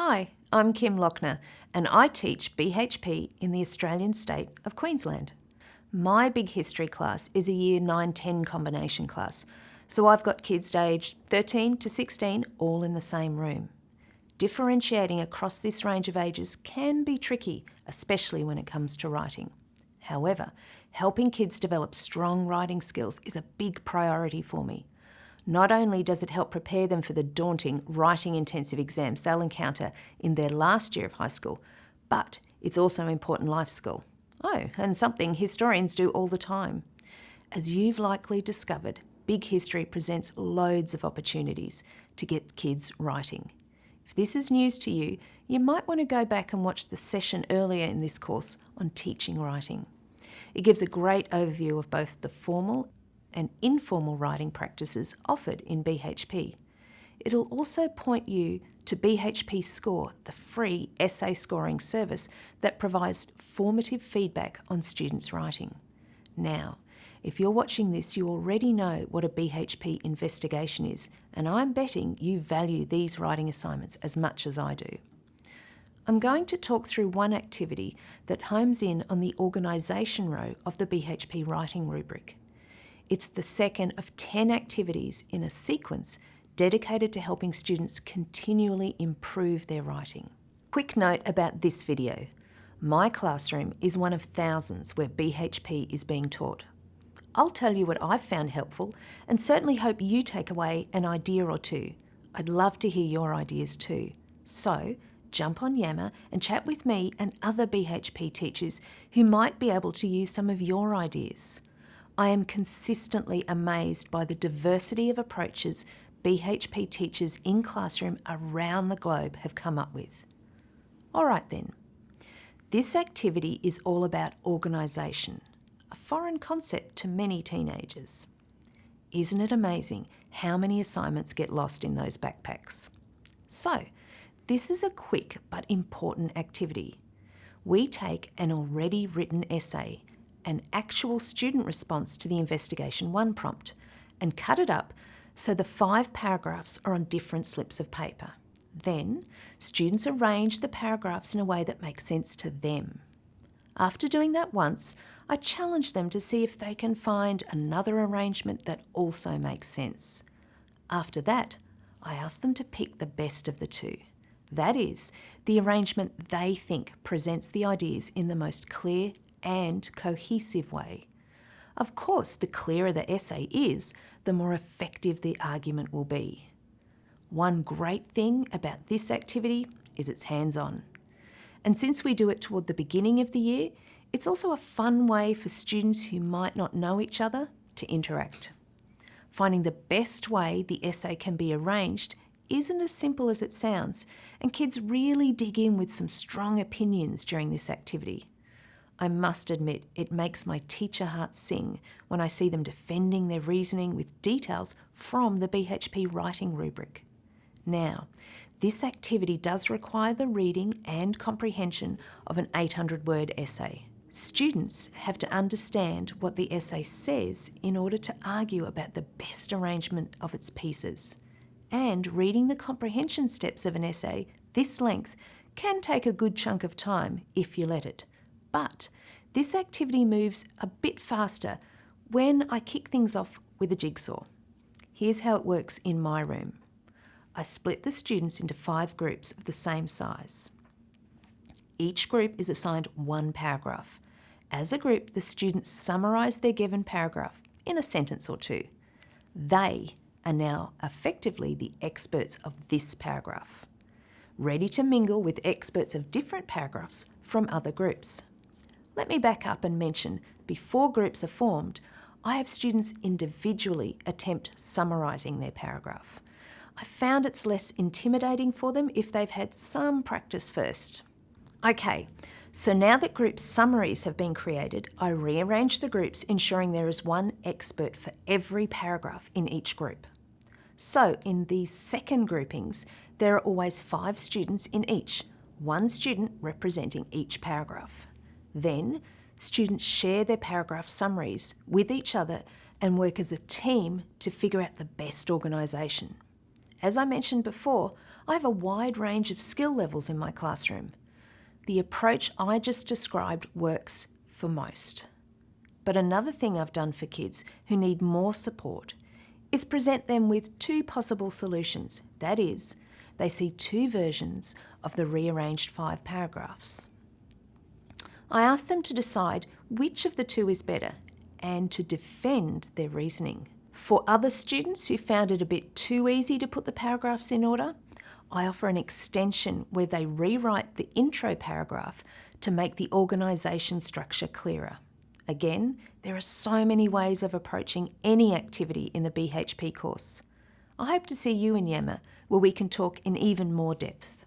Hi, I'm Kim Lochner and I teach BHP in the Australian state of Queensland. My big history class is a year 9-10 combination class, so I've got kids aged 13 to 16 all in the same room. Differentiating across this range of ages can be tricky, especially when it comes to writing. However, helping kids develop strong writing skills is a big priority for me. Not only does it help prepare them for the daunting writing intensive exams they'll encounter in their last year of high school, but it's also an important life skill. Oh, and something historians do all the time. As you've likely discovered, Big History presents loads of opportunities to get kids writing. If this is news to you, you might want to go back and watch the session earlier in this course on teaching writing. It gives a great overview of both the formal and informal writing practices offered in BHP. It'll also point you to BHP Score, the free essay scoring service that provides formative feedback on students' writing. Now, if you're watching this, you already know what a BHP investigation is, and I'm betting you value these writing assignments as much as I do. I'm going to talk through one activity that homes in on the organisation row of the BHP writing rubric. It's the second of 10 activities in a sequence dedicated to helping students continually improve their writing. Quick note about this video. My classroom is one of thousands where BHP is being taught. I'll tell you what I've found helpful and certainly hope you take away an idea or two. I'd love to hear your ideas too. So jump on Yammer and chat with me and other BHP teachers who might be able to use some of your ideas. I am consistently amazed by the diversity of approaches BHP teachers in classroom around the globe have come up with. All right then, this activity is all about organisation, a foreign concept to many teenagers. Isn't it amazing how many assignments get lost in those backpacks? So, this is a quick but important activity. We take an already written essay an actual student response to the Investigation 1 prompt and cut it up so the five paragraphs are on different slips of paper. Then, students arrange the paragraphs in a way that makes sense to them. After doing that once, I challenge them to see if they can find another arrangement that also makes sense. After that, I ask them to pick the best of the two. That is, the arrangement they think presents the ideas in the most clear and cohesive way. Of course, the clearer the essay is, the more effective the argument will be. One great thing about this activity is it's hands-on. And since we do it toward the beginning of the year, it's also a fun way for students who might not know each other to interact. Finding the best way the essay can be arranged isn't as simple as it sounds, and kids really dig in with some strong opinions during this activity. I must admit, it makes my teacher heart sing when I see them defending their reasoning with details from the BHP writing rubric. Now, this activity does require the reading and comprehension of an 800 word essay. Students have to understand what the essay says in order to argue about the best arrangement of its pieces. And reading the comprehension steps of an essay this length can take a good chunk of time if you let it. But this activity moves a bit faster when I kick things off with a jigsaw. Here's how it works in my room. I split the students into five groups of the same size. Each group is assigned one paragraph. As a group, the students summarise their given paragraph in a sentence or two. They are now effectively the experts of this paragraph, ready to mingle with experts of different paragraphs from other groups. Let me back up and mention, before groups are formed, I have students individually attempt summarising their paragraph. I found it's less intimidating for them if they've had some practice first. Okay, so now that group summaries have been created, I rearrange the groups ensuring there is one expert for every paragraph in each group. So in these second groupings, there are always five students in each, one student representing each paragraph. Then, students share their paragraph summaries with each other and work as a team to figure out the best organisation. As I mentioned before, I have a wide range of skill levels in my classroom. The approach I just described works for most. But another thing I've done for kids who need more support is present them with two possible solutions. That is, they see two versions of the rearranged five paragraphs. I ask them to decide which of the two is better and to defend their reasoning. For other students who found it a bit too easy to put the paragraphs in order, I offer an extension where they rewrite the intro paragraph to make the organisation structure clearer. Again, there are so many ways of approaching any activity in the BHP course. I hope to see you in Yammer where we can talk in even more depth.